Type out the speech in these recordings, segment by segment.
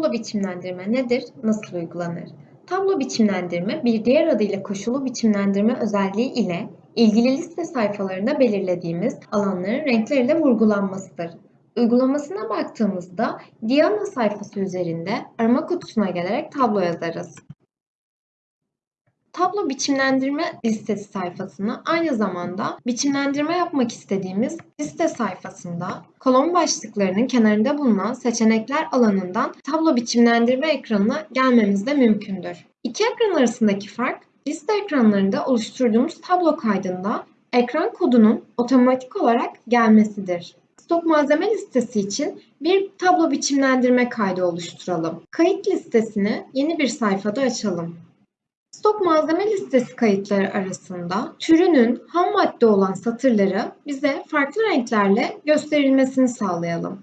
Tablo biçimlendirme nedir? Nasıl uygulanır? Tablo biçimlendirme bir diğer adıyla koşulu biçimlendirme özelliği ile ilgili liste sayfalarında belirlediğimiz alanların renkleriyle vurgulanmasıdır. Uygulamasına baktığımızda Diana sayfası üzerinde arama kutusuna gelerek tablo yazarız. Tablo biçimlendirme listesi sayfasını aynı zamanda biçimlendirme yapmak istediğimiz liste sayfasında kolon başlıklarının kenarında bulunan seçenekler alanından tablo biçimlendirme ekranına gelmemiz de mümkündür. İki ekran arasındaki fark liste ekranlarında oluşturduğumuz tablo kaydında ekran kodunun otomatik olarak gelmesidir. Stok malzeme listesi için bir tablo biçimlendirme kaydı oluşturalım. Kayıt listesini yeni bir sayfada açalım. Stok malzeme listesi kayıtları arasında türünün ham madde olan satırları bize farklı renklerle gösterilmesini sağlayalım.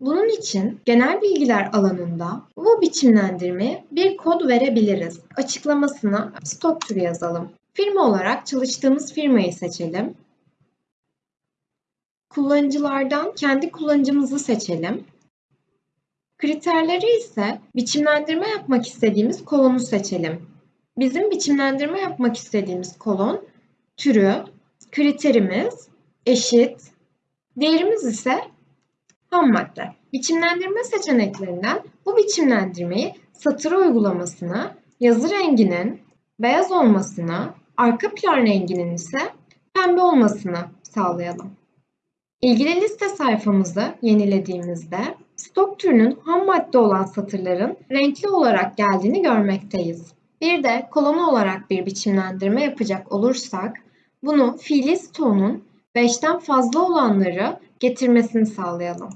Bunun için genel bilgiler alanında bu biçimlendirmeye bir kod verebiliriz. Açıklamasına stok türü yazalım. Firma olarak çalıştığımız firmayı seçelim. Kullanıcılardan kendi kullanıcımızı seçelim. Kriterleri ise biçimlendirme yapmak istediğimiz kolonu seçelim. Bizim biçimlendirme yapmak istediğimiz kolon türü, kriterimiz eşit, değerimiz ise ham madde. Biçimlendirme seçeneklerinden bu biçimlendirmeyi satır uygulamasına, yazı renginin beyaz olmasına, arka plan renginin ise pembe olmasını sağlayalım. İlgili liste sayfamızı yenilediğimizde stok türünün ham madde olan satırların renkli olarak geldiğini görmekteyiz. Bir de kolonu olarak bir biçimlendirme yapacak olursak bunu fiili stoğunun 5'ten fazla olanları getirmesini sağlayalım.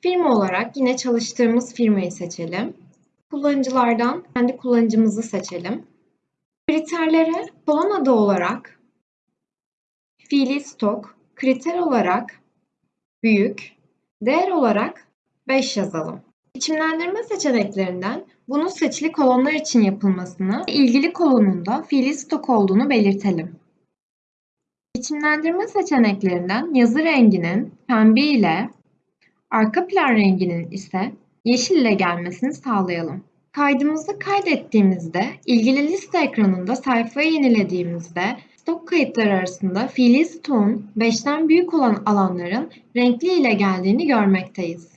Firma olarak yine çalıştığımız firmayı seçelim. Kullanıcılardan kendi kullanıcımızı seçelim. Kriterlere kolon adı olarak fiili stok, kriter olarak büyük, değer olarak 5 yazalım. Biçimlendirme seçeneklerinden bunun seçili kolonlar için yapılmasını, ilgili kolonunda fiili stok olduğunu belirtelim. Biçimlendirme seçeneklerinden yazı renginin pembe ile arka plan renginin ise yeşil ile gelmesini sağlayalım. Kaydımızı kaydettiğimizde ilgili liste ekranında sayfayı yenilediğimizde Stok kayıtları arasında fiili stoğun 5'ten büyük olan alanların renkli ile geldiğini görmekteyiz.